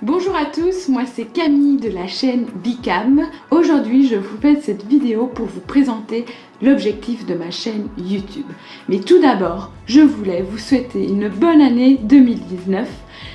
Bonjour à tous, moi c'est Camille de la chaîne Bicam. Aujourd'hui je vous fais cette vidéo pour vous présenter l'objectif de ma chaîne YouTube. Mais tout d'abord, je voulais vous souhaiter une bonne année 2019.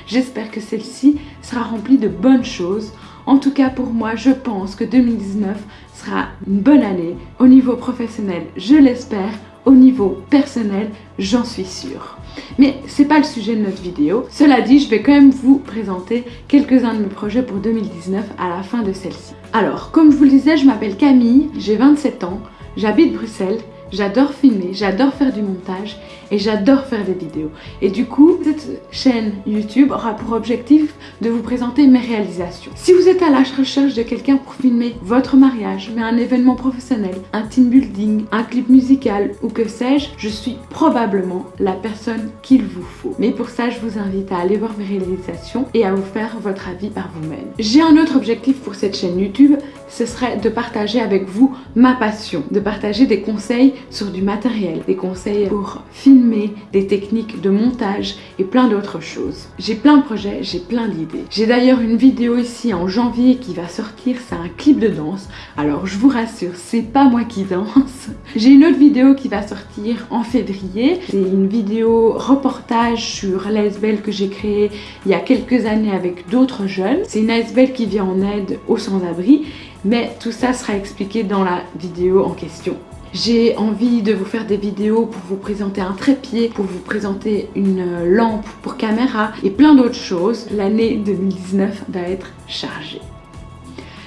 J'espère que celle-ci sera remplie de bonnes choses. En tout cas pour moi, je pense que 2019 sera une bonne année. Au niveau professionnel, je l'espère. Au niveau personnel, j'en suis sûre. Mais c'est pas le sujet de notre vidéo. Cela dit, je vais quand même vous présenter quelques-uns de mes projets pour 2019 à la fin de celle-ci. Alors, comme je vous le disais, je m'appelle Camille, j'ai 27 ans, j'habite Bruxelles J'adore filmer, j'adore faire du montage et j'adore faire des vidéos. Et du coup, cette chaîne YouTube aura pour objectif de vous présenter mes réalisations. Si vous êtes à la recherche de quelqu'un pour filmer votre mariage, mais un événement professionnel, un team building, un clip musical ou que sais-je, je suis probablement la personne qu'il vous faut. Mais pour ça, je vous invite à aller voir mes réalisations et à vous faire votre avis par vous-même. J'ai un autre objectif pour cette chaîne YouTube, ce serait de partager avec vous ma passion, de partager des conseils sur du matériel, des conseils pour filmer, des techniques de montage et plein d'autres choses. J'ai plein de projets, j'ai plein d'idées. J'ai d'ailleurs une vidéo ici en janvier qui va sortir, c'est un clip de danse. Alors je vous rassure, c'est pas moi qui danse. J'ai une autre vidéo qui va sortir en février. C'est une vidéo reportage sur l'ASBL que j'ai créée il y a quelques années avec d'autres jeunes. C'est une ASBL qui vient en aide aux sans-abri mais tout ça sera expliqué dans la vidéo en question. J'ai envie de vous faire des vidéos pour vous présenter un trépied, pour vous présenter une lampe pour caméra et plein d'autres choses. L'année 2019 va être chargée.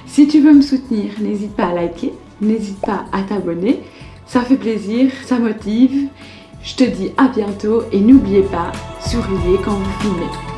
Si tu veux me soutenir, n'hésite pas à liker, n'hésite pas à t'abonner. Ça fait plaisir, ça motive. Je te dis à bientôt et n'oubliez pas, souriez quand vous filmez.